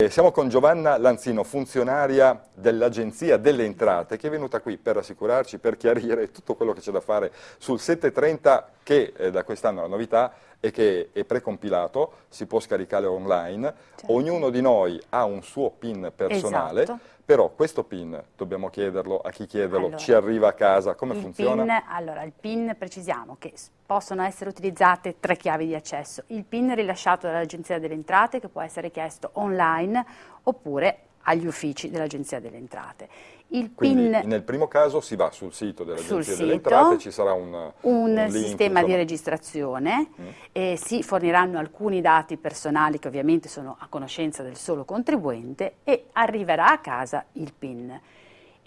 Eh, siamo con Giovanna Lanzino, funzionaria dell'Agenzia delle Entrate, che è venuta qui per assicurarci, per chiarire tutto quello che c'è da fare sul 730, che eh, da quest'anno è la novità e che è precompilato, si può scaricare online, certo. ognuno di noi ha un suo PIN personale, esatto. però questo PIN, dobbiamo chiederlo a chi chiederlo, allora, ci arriva a casa, come funziona? PIN, allora, il PIN precisiamo che possono essere utilizzate tre chiavi di accesso, il PIN rilasciato dall'Agenzia delle Entrate che può essere chiesto online oppure agli uffici dell'Agenzia delle Entrate. Il Quindi PIN, nel primo caso si va sul sito dell'Agenzia delle Entrate, ci sarà un, un, un link, sistema insomma. di registrazione, mm. e si forniranno alcuni dati personali che ovviamente sono a conoscenza del solo contribuente e arriverà a casa il PIN.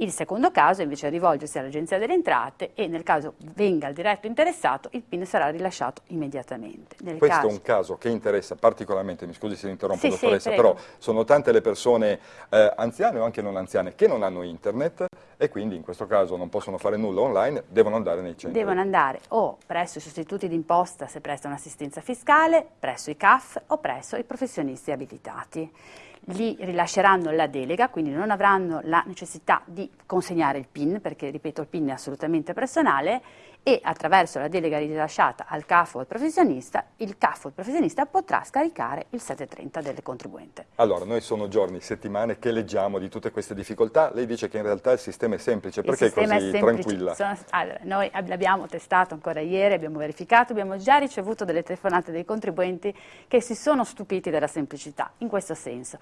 Il secondo caso invece è rivolgersi all'Agenzia delle Entrate e nel caso venga il diretto interessato il PIN sarà rilasciato immediatamente. Nel Questo caso... è un caso che interessa particolarmente, mi scusi se interrompo sì, dottoressa, sì, però sono tante le persone eh, anziane o anche non anziane che non hanno internet e quindi in questo caso non possono fare nulla online, devono andare nei centri. Devono andare o presso i sostituti d'imposta se prestano assistenza fiscale, presso i CAF o presso i professionisti abilitati gli rilasceranno la delega, quindi non avranno la necessità di consegnare il PIN, perché ripeto il PIN è assolutamente personale, e attraverso la delega rilasciata al CAF o al professionista, il CAF o il professionista potrà scaricare il 730 del contribuente. Allora, noi sono giorni, settimane che leggiamo di tutte queste difficoltà, lei dice che in realtà il sistema è semplice, perché è così è tranquilla? Sono, allora, noi l'abbiamo testato ancora ieri, abbiamo verificato, abbiamo già ricevuto delle telefonate dei contribuenti che si sono stupiti della semplicità, in questo senso.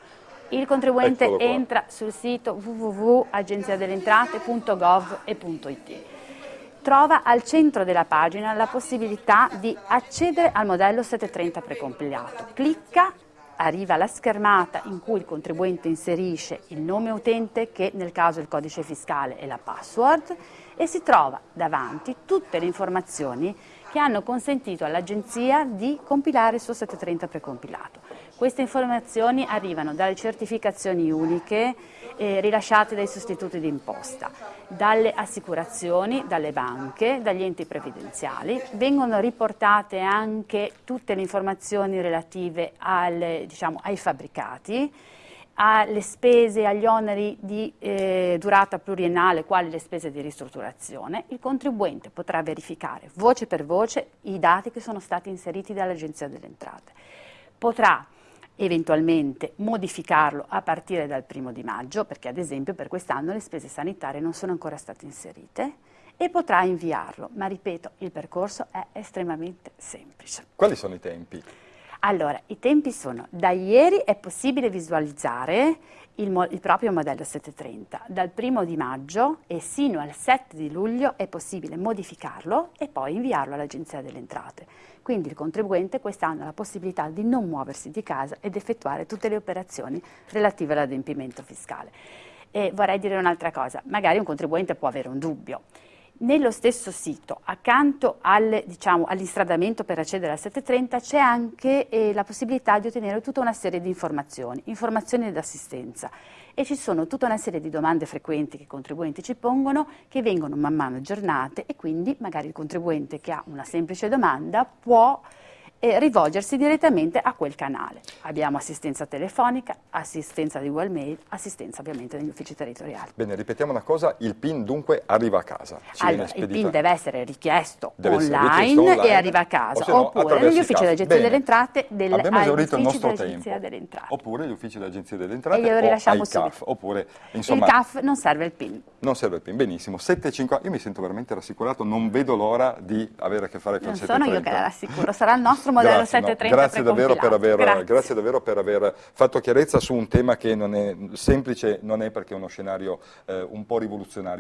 Il contribuente entra sul sito www.agenziadellentrate.gov.it trova al centro della pagina la possibilità di accedere al modello 730 precompilato. Clicca, arriva la schermata in cui il contribuente inserisce il nome utente che nel caso è il codice fiscale e la password e si trova davanti tutte le informazioni che hanno consentito all'Agenzia di compilare il suo 730 precompilato. Queste informazioni arrivano dalle certificazioni uniche eh, rilasciate dai sostituti d'imposta, dalle assicurazioni, dalle banche, dagli enti previdenziali, vengono riportate anche tutte le informazioni relative al, diciamo, ai fabbricati, alle spese, agli oneri di eh, durata pluriennale, quali le spese di ristrutturazione, il contribuente potrà verificare voce per voce i dati che sono stati inseriti dall'Agenzia delle Entrate. Potrà eventualmente modificarlo a partire dal primo di maggio, perché ad esempio per quest'anno le spese sanitarie non sono ancora state inserite, e potrà inviarlo, ma ripeto, il percorso è estremamente semplice. Quali sono i tempi? Allora, i tempi sono, da ieri è possibile visualizzare il, il, proprio modello 730, dal primo di maggio e sino al 7 di luglio è possibile modificarlo e poi inviarlo all'Agenzia delle Entrate. Quindi il contribuente quest'anno ha la possibilità di non muoversi di casa ed effettuare tutte le operazioni relative all'adempimento fiscale. E vorrei dire un'altra cosa, magari un contribuente può avere un dubbio. Nello stesso sito, accanto al, diciamo, all'instradamento per accedere al 730, c'è anche eh, la possibilità di ottenere tutta una serie di informazioni, informazioni ed assistenza. E ci sono tutta una serie di domande frequenti che i contribuenti ci pongono che vengono man mano aggiornate e quindi magari il contribuente che ha una semplice domanda può e rivolgersi direttamente a quel canale. Abbiamo assistenza telefonica, assistenza di Google Mail, assistenza ovviamente negli uffici territoriali. Bene, ripetiamo una cosa, il PIN dunque arriva a casa. Allora, il PIN deve essere richiesto, deve online, essere richiesto online, e arriva a casa, no, oppure negli uffici dell'Agenzia delle Entrate, del, Abbiamo esaurito il nostro tempo. Oppure gli uffici dell'Agenzia delle Entrate e o CAF, oppure, insomma, il CAF non serve il PIN. Non serve il PIN, benissimo. 7,50, io mi sento veramente rassicurato, non vedo l'ora di avere a che fare con il 730. Non sono io che la rassicuro, sarà il nostro modello Grazie, 730 grazie davvero, aver, grazie. grazie davvero, per aver, fatto chiarezza su un tema che non è semplice, non è perché è uno scenario eh, un po' rivoluzionario.